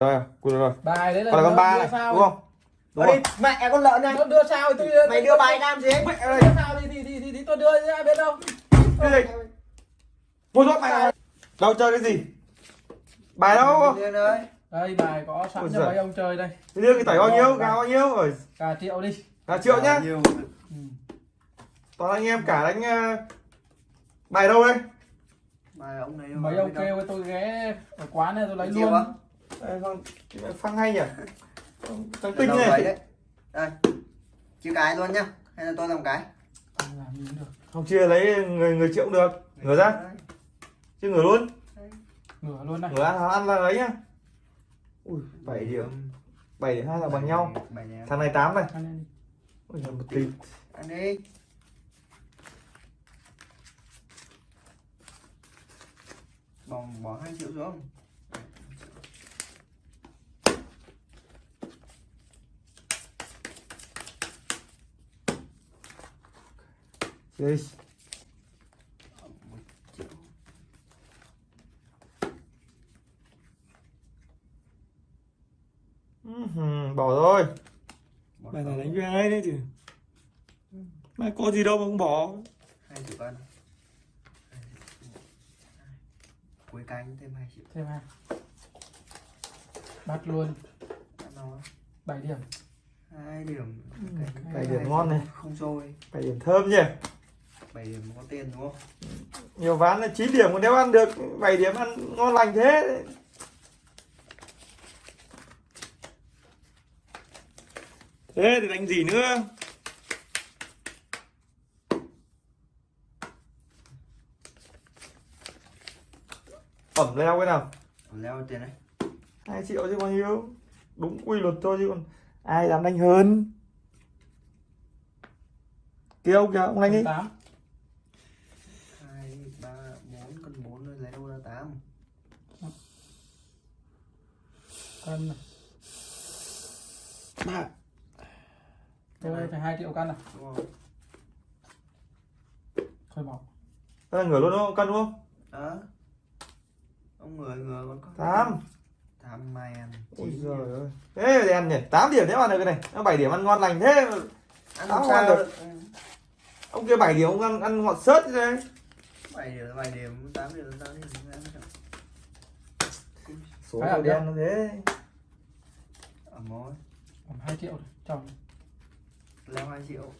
rồi rồi. Bài đấy là còn là con đưa- ba này sao đúng không? đúng Đi, không mẹ con lợn này Nó đưa sao thì tôi mày đưa bài làm gì? mẹ ơi. Đưa sao thì thì thì, thì, thì tôi đưa ra biết đâu. Cái gì? Mua thuốc mày đâu chơi cái gì? Bài đâu? Ơi đây bài có sẵn Ôi cho mấy ông chơi đây. Thế đưa cái tẩy bao nhiêu? gà bao nhiêu? Rồi cả triệu đi. Là triệu nhá. Nhiều. ừ. toàn anh em cả đánh ờ, bài đâu đây? Bài ông này mấy ông kêu tôi ghé ở quán này tôi lấy luôn con phăng hay nhỉ? Thằng tinh này đấy. Đây. Chữ cái luôn nhá. Hay là tôi làm cái? Không làm gì cũng được? Không chia lấy người người triệu cũng được. Ngửa ra. Chứ ngửa luôn. Ngửa luôn này. Ngửa ăn ăn là lấy nhá. Ui bảy điểm. bảy điểm hai là bằng nhau. thằng này tám này. Ui giời, một tí Ăn đi. Bỏ, bỏ hai triệu xuống Triệu Ừm, bỏ rồi. Bài này đánh với ai đấy chứ? Mà có gì đâu mà không bỏ. Hai triệu cân cuối canh thêm hai triệu. Thêm hai. Bắt luôn. 7 điểm. Hai điểm. Canh- bảy điểm ngon này. Không trôi. Bảy điểm thơm nhỉ bảy điểm có tiền đúng không? Nhiều ván là 9 điểm còn nếu ăn được 7 điểm ăn ngon lành thế. Thế thì đánh gì nữa? Ẩm leo cái nào? Còn leo tiền đấy. Hai triệu chứ bao nhiêu? Đúng quy luật thôi chứ còn ai dám đánh hơn? Ông kìa ông đánh đi tám hai ba bốn cân bốn rồi lấy đâu ra tám cân này. Ba tôi phải hai triệu cân này. Thôi bỏ. Đây là ngửa luôn đúng không? Cân đúng không? Đó. Ông người người còn có tám. Tám mày ăn. Ôi Chín giời ơi. Thế thì ăn nhỉ? 8 điểm nếu ăn được cái này. Nó 7 điểm ăn ngon lành thế. Mà ăn Tám không ăn sao được. Ừ. ông kia 7 điểm ông ăn ăn ngọt sớt thế đấy bảy điểm bảy điểm. Tám điểm tám điểm. Tám số đen nó thế ở mối còn hai triệu này chồng leo hai triệu.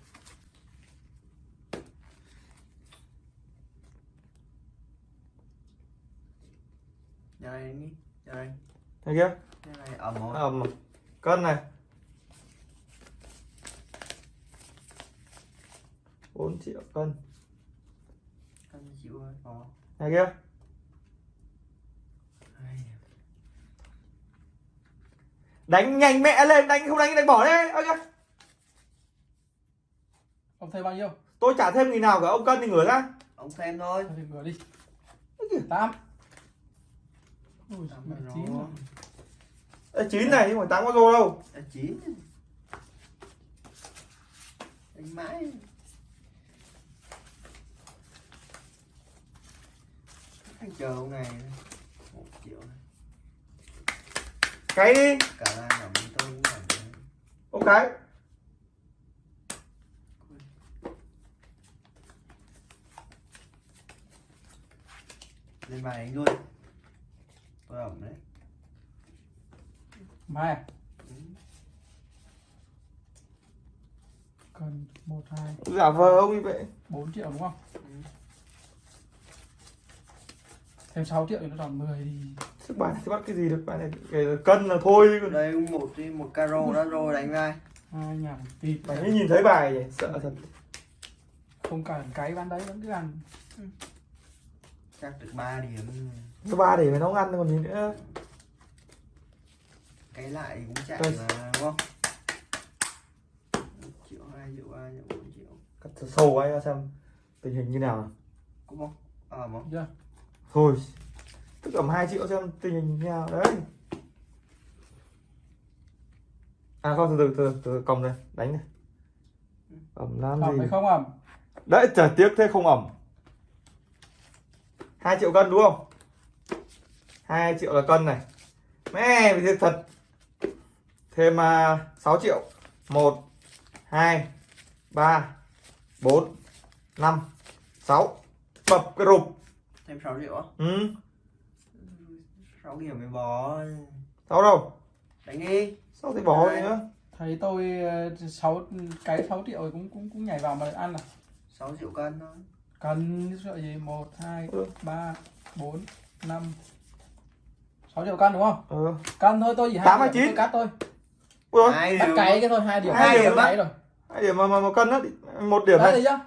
Nhà này đi nhà này. Thấy kia. Nhà này ẩm mối ẩm cân này. 4 triệu cân. Hai triệu rồi có này kia hai điểm đánh nhanh mẹ lên đánh không đánh đánh bỏ đấy ơ kìa ông thấy bao nhiêu? Tôi trả thêm nghìn nào cả ông cân thì ngửa ra. Ông thêm thôi. Thì ngửa đi. Tám. Chín rồi. Ê, 9 này nhưng mà tám có rô đâu. Chín. Đánh mãi. Anh chờ ông này. Một triệu này cái đi. Cái. Lên bài đánh luôn. Tôi ẩm đấy. Mai cân một hai. Giả vờ ông như vậy. 4 triệu đúng không? Ừ. thêm 6 triệu thì nó còn 10 thì sức này thì bắt cái gì được? Bài này cái cân là thôi còn đây một đi một caro đã rồi đánh vai. Hai ngàn tịt mày mới nhìn thấy bài nhỉ? Sợ thật. Không cần cái bán đấy vẫn cứ ăn. Chắc được 3 điểm. Số ba để mày nấu ăn còn gì nữa? Cái lại cũng chạy Đây. mà đúng không? Một triệu hai triệu ba triệu bốn triệu. Cắt sâu ấy xem tình hình như nào cũng không? Ờ mà chưa thôi tức ẩm 2 triệu xem tình hình như nào. Đấy. À không từ từ từ từ còng này đánh này. Ẩm làm ẩm gì? không ẩm đấy trời tiếc thế không ẩm. 2 triệu cân đúng không? 2 triệu là cân này. Mẹ thiệt thật. Thêm uh, 6 triệu. Một hai ba bốn năm sáu. Bập cái rụp. Thêm 6 triệu á ừ 6 điểm mới bó sáu đâu? Đánh đi sao thì bỏ đi nữa thấy tôi ờ, sáu cái 6 triệu thì cũng cũng cũng nhảy vào mà ăn à? 6 triệu cân thôi. Cần sợ gì? Một hai Ừ. ba bốn năm. Sáu triệu cân đúng không? Ừ. Cân thôi tôi chỉ hai Tám điểm chín? tôi cắt thôi. Ui hai điểm cái cái thôi hai điểm Hai điểm cái rồi. Hai điểm mà mà, mà cân á một điểm đấy chưa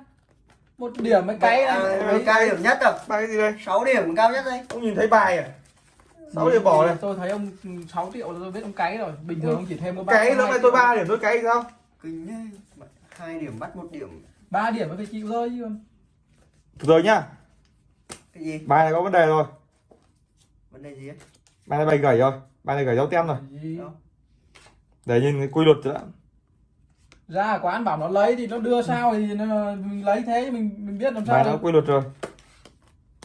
một điểm mấy cái à, này. mấy cao điểm nhất rồi. Bài cái gì đây? 6 điểm cao nhất đây. Ông nhìn thấy bài à sáu điểm bỏ này? tôi thấy ông 6 triệu là tôi biết ông cái rồi. Bình thường ông chỉ thêm có ba cái lúc này tôi ba điểm tôi cái sao? Kinh thế hai điểm bắt một điểm. Ba điểm mới phải chịu thôi chứ từ từ nhá. Cái gì? Bài này có vấn đề rồi. Vấn đề gì ấy? bài này bài gầy rồi. Bài này gầy dấu tem rồi. Để nhìn cái quy luật đã. Ra quán bảo nó lấy thì nó đưa sao thì nó, mình lấy thế mình mình biết làm sao bài nó quy luật rồi.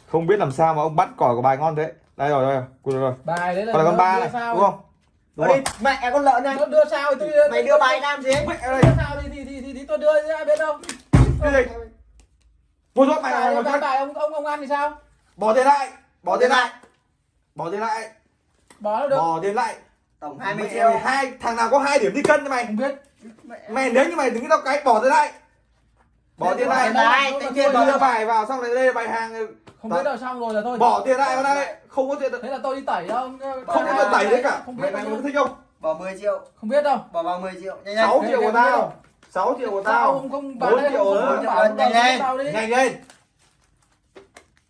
Không biết làm sao mà ông bắt cỏi của bài ngon thế đây rồi đây rồi. Rồi. Bài đấy là còn là con ba này sao đúng không? Đúng đây mẹ con lợn này. Nó đưa sao thì tôi mày đưa bài làm gì mẹ đưa ơi sao thì thì thì, thì, thì tôi đưa chứ ai biết đâu. Cái gì? Mua thuốc mày bài, này bài, bài ông ông ông ăn thì sao? Bỏ tiền lại. Bỏ tiền lại. Bỏ tiền lại. Bỏ được. Bỏ tiền lại. Tổng 20 mẹ triệu. hai thằng nào có hai điểm đi cân cho mày? Không biết. Mẹ mày nếu như mày đứng cái tao cái bỏ tiền lại. Bỏ tiền lại. thôi, bỏ đưa bài vào xong rồi đây là bài hàng không biết đâu xong rồi là thôi. bỏ tiền lại vào đây. Không có tiền thế là tôi đi tẩy đâu không có tiền tẩy đấy cả. Không mày biết mày đâu có thích không? Bỏ 10 triệu. Không biết đâu. Bỏ vào 10 triệu. Nhanh nhanh. 6 Thế triệu của tao. đâu. 6 triệu của tao. ông không bán triệu không nữa. không Nhanh lên. nhanh. lên.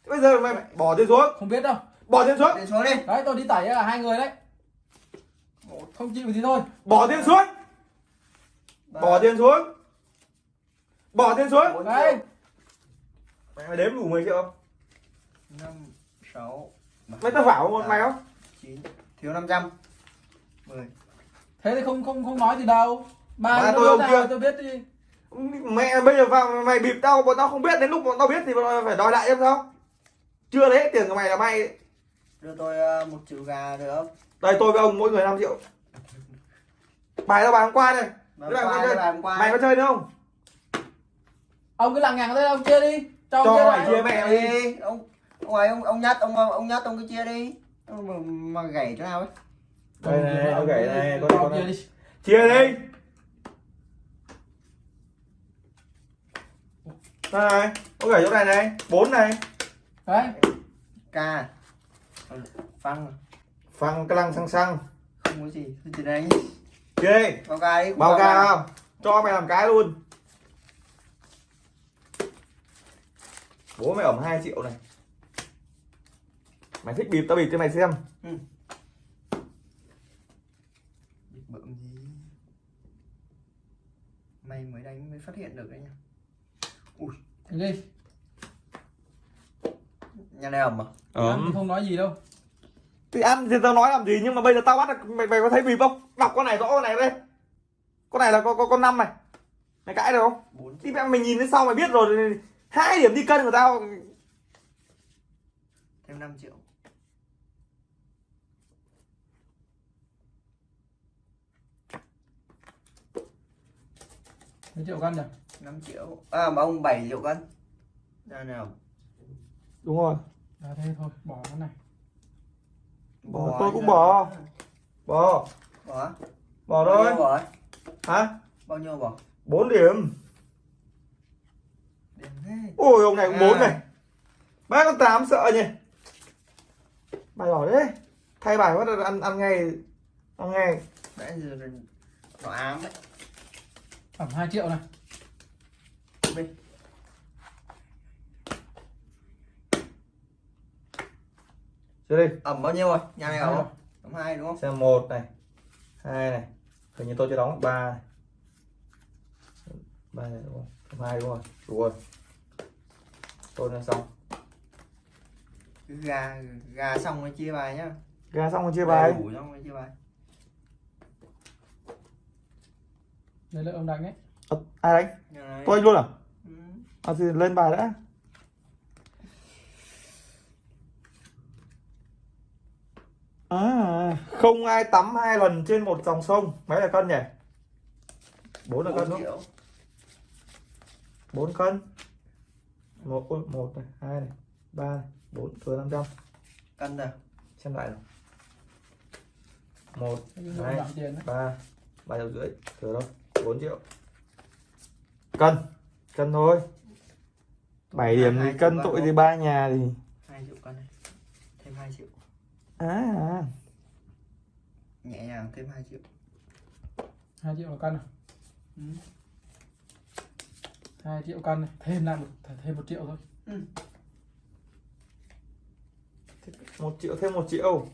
Bây giờ mày mày bỏ tiền xuống. Không biết đâu. Bỏ tiền xuống. Đi xuống đi. Đấy tôi đi tẩy là hai người đấy. Không chịu thì thôi. Bỏ tiền xuống. Bỏ tiền xuống. Bỏ tiền xuống. Đấy. mày đếm đủ 10 triệu không năm sáu mày tao bảo một mày không? chín. Thiếu 500 10 thế thì không không không nói gì đâu. Ba tôi ông kia. tôi biết đi. Mẹ bây giờ vào mày bịp tao bọn tao không biết. Đến lúc bọn tao biết thì bọn tao phải đòi lại em sao? Chưa lấy hết tiền của mày là mày. Đưa tôi ờ, một triệu gà được không? Đây tôi với ông mỗi người 5 triệu. Bài tao bài hôm qua Mà Cái này qua đây chơi- là hôm qua. mày có chơi nữa không? Ông cứ lằng nhằng đây ông chia đi. Cho ông Cho mày lại. chia mẹ đi. đi. ông ông ấy ông ông nhát ông ông nhát ông cứ chia đi. Ông mà, mà gãy chỗ nào ấy. Đây này Ông gãy này con ông con chia này. đi. Chia đi. Này ông gãy chỗ này này bốn này. Đấy. Ca phăng. Phăng cái lăng xăng xăng không có gì chỉ đánh chia đi. Bao ca đi bao ca không cho mày làm cái luôn. Bố mày ẩm 2 triệu này mày thích bịp tao bịp cho mày xem. Bợm gì? Mày mới đánh mới phát hiện được đấy nha thế đi. Nhà này ẩm à? Ăn thì không nói gì đâu. Thì ăn thì tao nói làm gì nhưng mà bây giờ tao bắt được mày mày có thấy bịp không? Đọc con này rõ con này đây. Con này là con con con năm này. Mày cãi được không? Bốn. Thì mẹ mày nhìn đến sau mày biết rồi hai điểm đi cân của tao. Thêm 5 triệu mấy triệu cân nhỉ? 5 triệu. À mà ông 7 triệu cân. Nhà nào. Đúng rồi. À, thế thôi bỏ cái này. Bỏ, tôi cũng bỏ. bỏ. Bỏ. Bỏ thôi. bỏ? Hả? Bao nhiêu bỏ? 4 điểm. Điểm thế. ôi ông này cũng bốn À. này. Ba con tám sợ nhỉ? Bài bỏ đấy. Thay bài bắt đầu ăn ăn ngay. Ăn ngay. Nãy giờ là nó ám đấy khoảng 2 triệu này. Bên. Chơi đi. Ẩm bao nhiêu rồi? Nhà này ẩm ẩm hai đúng không? Xem một này hai này. Hình như tôi chưa đóng. Ba này. Ba này đúng không? Hai đúng rồi đủ rồi. Tôi đã xong. Gà gà xong rồi chia bài nhá. Gà xong rồi chia bài. đủ xong rồi chia bài đây là ông đánh ấy. Ờ, ai đánh? Tôi luôn à? Ừ. à thì lên bài đã. À, không ai tắm hai lần trên một dòng sông. Mấy là cân nhỉ? Bốn là cân 4 đúng bốn cân. Một ôi, một này hai này ba này bốn thừa năm trăm. Cân rồi xem lại nào. Một Đấy. đấy? ba ba triệu rưỡi thừa đâu 4 triệu. Cân cân thôi. 7 điểm thì cân tội thì ba nhà thì 2 triệu cân này. Thêm 2 triệu. À, à. nhẹ nhàng thêm 2 triệu. Hai triệu là cân à? Ừ. 2 triệu cân này. Thêm lại một thêm một triệu thôi. Một triệu thêm một triệu.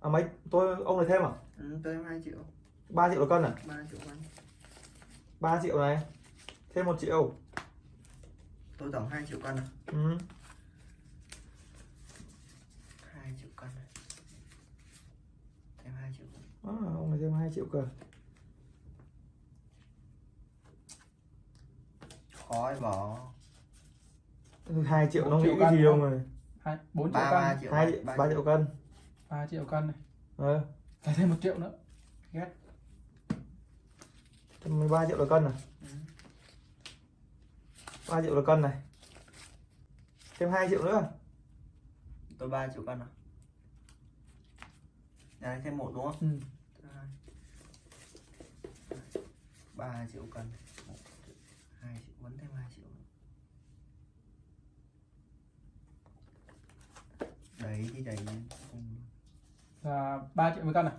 À mấy? Tôi ông này thêm à? Ừ, tôi thêm 2 triệu. 3 triệu là cân à? 3 triệu cân 3 triệu này. Thêm một triệu. Tôi tổng 2 triệu cân à? Ừ. 2 triệu cân này. Thêm 2 triệu à, ông này thêm 2 triệu cơ. Khó để bỏ. 2 triệu nó nghĩ cái gì ông này hai bốn triệu 3 cân. 3 triệu 2 cân, ba 3 triệu cân. Ba triệu cân này. Ờ. Phải thêm một triệu nữa. Ghét 13 triệu là cân à Ừ. 3 triệu là cân này thêm 2 triệu nữa tôi 3 triệu cân à nhà này thêm một đúng không ừ. Thứ hai. 3 triệu cân 1 triệu 2 triệu vẫn thêm 2 triệu nữa. đấy thì đấy là ba triệu một cân à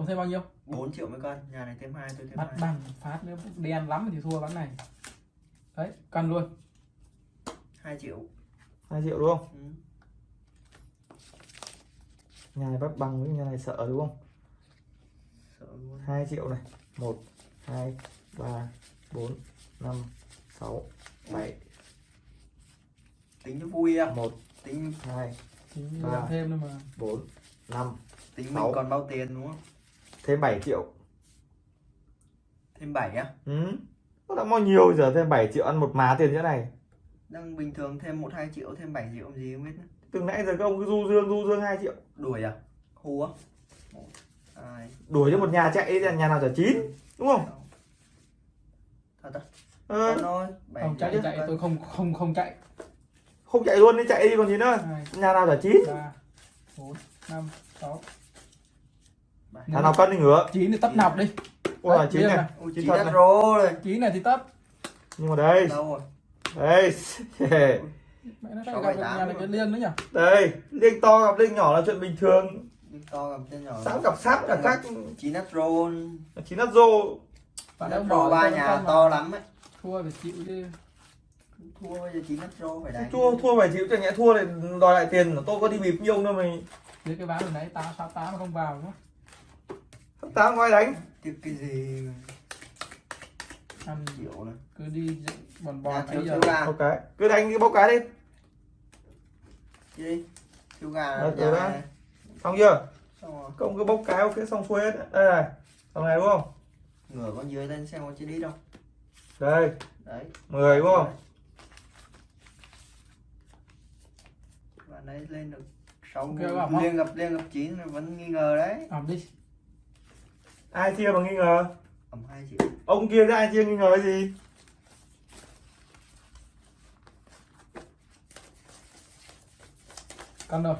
ông thêm bao nhiêu? 4 triệu mấy cân nhà này thêm 2 tôi thêm bắt 2 bằng phát nữa đen lắm thì thua ván này. Đấy cân luôn. 2 triệu. 2 triệu đúng không? Ừ. nhà này bắt bằng với nhà này sợ đúng không? Sợ luôn. 2 triệu này. 1 2 3 4 5 6 7 tính cho vui à? 1 tính. 2 thì Ba. làm thêm nữa mà. 4 5 tính Sáu. mình còn bao tiền đúng không thêm 7 triệu. Thêm 7 á? Ừ. Nó đã bao nhiêu giờ thêm 7 triệu ăn một má tiền như này? Đang bình thường thêm 1 2 triệu thêm 7 triệu làm gì không biết. Nữa. từ nãy giờ các ông cứ du dương du dương 2 triệu. Đuổi à? Hù á? 1 2 đuổi cho một nhà chạy đi nhà nào chả chín đúng không? thật à Cân thôi 7 không chạy chạy tôi không không không chạy. Không chạy luôn đi chạy đi còn gì nữa. Hai nhà nào chả chín. ba bốn năm sáu nhà nào cân đi ngửa chín thì tấp nọc đi. Ôi là chín này Chín thật này. rồi. Chín này thì tấp. Nhưng mà đây. Đâu rồi? Đây. Mẹ nó gặp nhà này rồi. cái liên nữa nhỉ? Đây liêng to gặp liêng nhỏ là chuyện bình thường. Đi to gặp tên nhỏ sẵn gặp sát là khác. chín đất rô chín đất rô. Bạn ông rô bỏ ba nhà to lắm ấy. Thua phải chịu chứ. Thua bây giờ chín đất rô phải đánh. Thua thua phải chịu chẳng nhẽ thua để đòi lại tiền. Tôi có đi bịp ông đâu mày. Dưới cái ván hồi nãy tám sáu tám mà không vào đúng không tám ai đánh? Tiếc cái gì? Ăn triệu này. cứ đi dựng bòn Nhà bòn thiếu bây giờ. thiếu gà. Một cái. Cứ đánh cái bốc cái đi. Đi thiếu gà Đấy, nhà đó. này. xong chưa? Xong rồi. Công cứ bốc cái ok xong xuôi hết. Đây này. Xong này đúng không? Ngửa con dưới lên xem có chưa đi đâu đây. Đấy. 10 đúng không? Bạn đấy lên được sáu Ok, okay, bảo không? liên gặp liên gặp chín là vẫn nghi ngờ đấy. Ẩm đi ai chia mà nghi ngờ? Ẩm hai triệu ông kia ra ai chia nghi ngờ cái gì? Cân rồi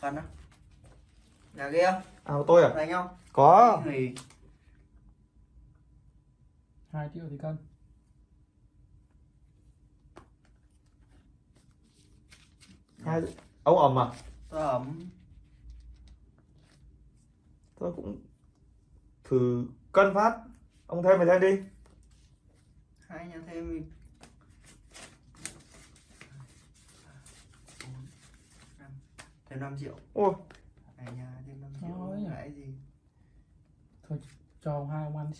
cân á. Nhà kia. À của tôi à? Đánh không có. Thì hai triệu thì cân hai ông ẩm à? Tôi ẩm tôi cũng thử cân phát. Ông thêm mày lên đi. Hai nhà thêm năm thêm 5 triệu. Ôi. Hai nhà thêm 5 Nói triệu cái gì? Cho ông hai ông ăn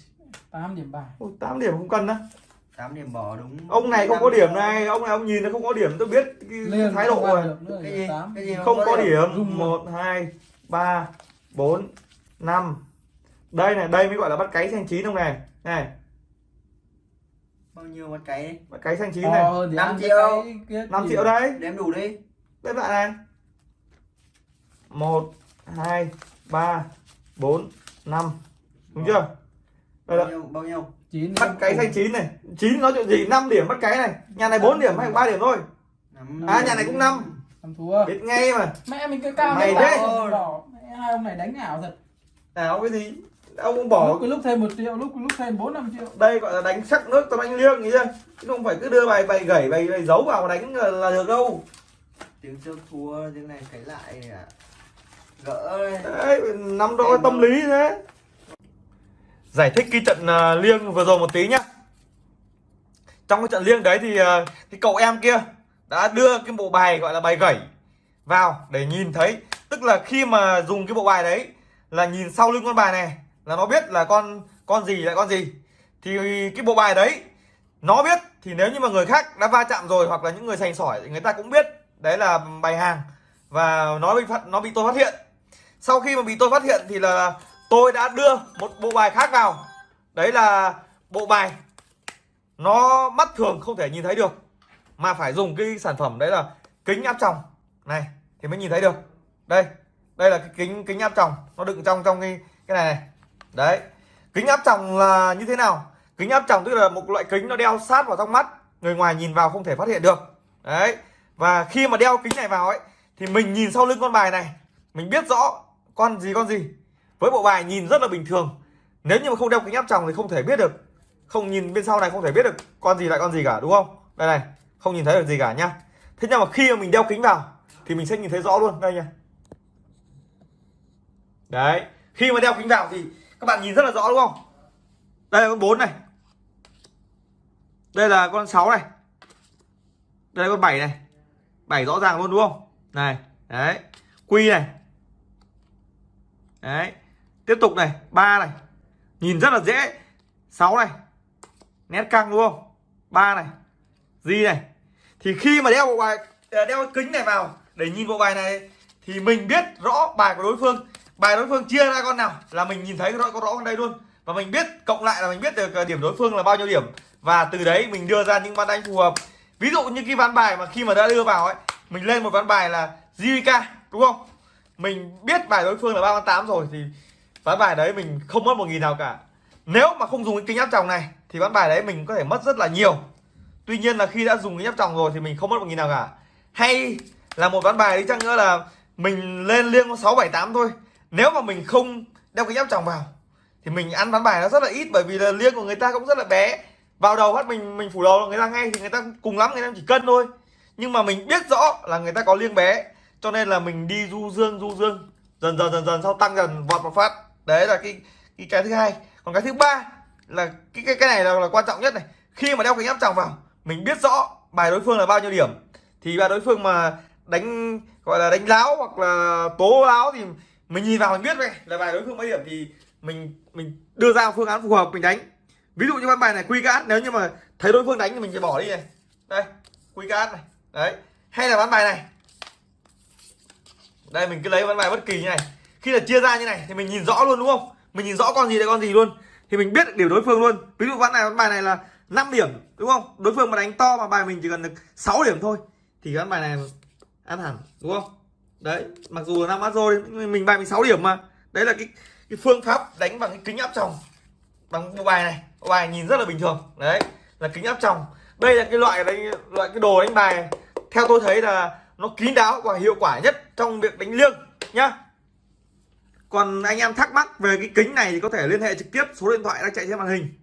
8 điểm bài ôi, 8 điểm không cân á. 8 điểm bỏ đúng ông này không có điểm này. Ông này ông nhìn nó không có điểm tôi biết cái, Liên thái độ rồi. cái gì? cái gì không có điểm. Rung một hai ba bốn năm. Đây này đây mới gọi là bắt cái xanh chín ông này. Này. Bao nhiêu một cái đi? Bắt cái xanh chín to này. ăn cái triệu. cái kia 5 thì- triệu đấy đếm đủ đi. Đây bạn này. Một hai ba bốn năm. Đúng chưa? Đây bao nhiêu bao nhiêu? Chín. Bắt cái xanh chín này. Chín nói chuyện gì? 5 điểm bắt cái này. Nhà này 4 điểm hay 3 điểm thôi. À, nhà này cũng năm. Năm thua. Biết ngay mà. Mẹ mình cái cao Mày đấy hai ông này đánh ảo thật ảo cái gì? Ông cũng bỏ lúc cái lúc thêm một triệu lúc lúc thêm bốn năm triệu. Đây gọi là đánh sắc nước tao đánh liêng nghĩ chưa? Chứ không phải cứ đưa bài bài gẩy bài, bài giấu vào mà đánh là, được đâu. Tiếng trước thua tiếng này cái lại à. gỡ đấy nắm rõ tâm lý thế. Giải thích cái trận à, liêng vừa rồi một tí nhá. Trong cái trận liêng đấy thì à, cái cậu em kia đã đưa cái bộ bài gọi là bài gẩy vào để nhìn thấy. Tức là khi mà dùng cái bộ bài đấy là nhìn sau lưng con bài này, là nó biết là con con gì lại con gì. Thì cái bộ bài đấy, nó biết thì nếu như mà người khác đã va chạm rồi hoặc là những người sành sỏi thì người ta cũng biết đấy là bài hàng và nó bị phát, nó bị tôi phát hiện. Sau khi mà bị tôi phát hiện thì là tôi đã đưa một bộ bài khác vào. Đấy là bộ bài nó mắt thường không thể nhìn thấy được, mà phải dùng cái sản phẩm đấy là kính áp tròng. Này, thì mới nhìn thấy được. Đây đây là cái kính kính áp tròng. Nó đựng trong trong cái cái này này. Đấy. Kính áp tròng là như thế nào? Kính áp tròng tức là một loại kính nó đeo sát vào trong mắt. Người ngoài nhìn vào không thể phát hiện được. Đấy. Và khi mà đeo kính này vào ấy, thì mình nhìn sau lưng con bài này, mình biết rõ con gì con gì. Với bộ bài nhìn rất là bình thường. Nếu như mà không đeo kính áp tròng thì không thể biết được. Không nhìn bên sau này không thể biết được con gì lại con gì cả, đúng không? Đây này, không nhìn thấy được gì cả nhá thế nhưng mà khi mà mình đeo kính vào, thì mình sẽ nhìn thấy rõ luôn. Đây nha đấy, khi mà đeo kính vào thì các bạn nhìn rất là rõ đúng không? Đây là con 4 này. Đây là con 6 này. Đây là con 7 này. 7 rõ ràng luôn đúng không? Này, đấy. Quy này. Đấy. Tiếp tục này, ba này. Nhìn rất là dễ. 6 này. Nét căng đúng không? Ba này. Di này. Thì khi mà đeo bộ bài ờ, đeo kính này vào để nhìn bộ bài này thì mình biết rõ bài của đối phương bài đối phương chia ra con nào là mình nhìn thấy rõ, có rõ con đây luôn. Và mình biết, cộng lại là mình biết được ờ, điểm đối phương là bao nhiêu điểm. Và từ đấy mình đưa ra những ván đánh phù hợp. Ví dụ như cái ván bài mà khi mà đã đưa vào ấy, mình lên một ván bài là JK đúng không? Mình biết bài đối phương là ba tám rồi thì ván bài đấy mình không mất một nghìn nào cả. Nếu mà không dùng cái kính áp tròng này thì ván bài đấy mình có thể mất rất là nhiều. Tuy nhiên là khi đã dùng cái nhấp tròng rồi thì mình không mất một nghìn nào cả. Hay là một ván bài đi chăng nữa là mình lên liêng có sáu bảy tám thôi nếu mà mình không đeo cái áp tròng vào thì mình ăn ván bài nó rất là ít bởi vì là liêng của người ta cũng rất là bé. Vào đầu phát mình mình phủ đầu người ta ngay thì người ta cùng lắm người ta chỉ cân thôi. Nhưng mà mình biết rõ là người ta có liêng bé cho nên là mình đi du dương du dương. Dần dần dần dần sau tăng dần vọt một phát. Đấy là cái cái cái thứ hai. Còn cái thứ ba là cái cái cái này là, là quan trọng nhất này. Khi mà đeo cái áp tròng vào mình biết rõ bài đối phương là bao nhiêu điểm. Thì bài đối phương mà đánh gọi là đánh láo hoặc là tố láo thì mình nhìn vào mình biết vậy, là bài đối phương mấy điểm thì mình mình đưa ra phương án phù hợp, mình đánh. Ví dụ như con bài này, quy cát, nếu như mà thấy đối phương đánh thì mình sẽ bỏ đi này. Đây, quy cát này. Đấy, hay là bán bài này. Đây, mình cứ lấy bán bài bất kỳ như này. Khi là chia ra như này thì mình nhìn rõ luôn, đúng không? Mình nhìn rõ con gì là con gì luôn. Thì mình biết được điểm đối phương luôn. Ví dụ ván này, ván bài này là 5 điểm, đúng không? Đối phương mà đánh to mà bài mình chỉ cần được 6 điểm thôi, thì ván bài này ăn hẳn, đúng không? Đấy, mặc dù là năm mắt rồi mình bài mình 6 điểm mà. Đấy là cái cái phương pháp đánh bằng cái kính áp tròng bằng bộ bài này. Bộ bài nhìn rất là bình thường. Đấy, là kính áp tròng. Đây là cái loại đánh, loại cái đồ đánh bài. Theo tôi thấy là nó kín đáo và hiệu quả nhất trong việc đánh liêng, nhá. Còn anh em thắc mắc về cái kính này thì có thể liên hệ trực tiếp, số điện thoại đang chạy trên màn hình.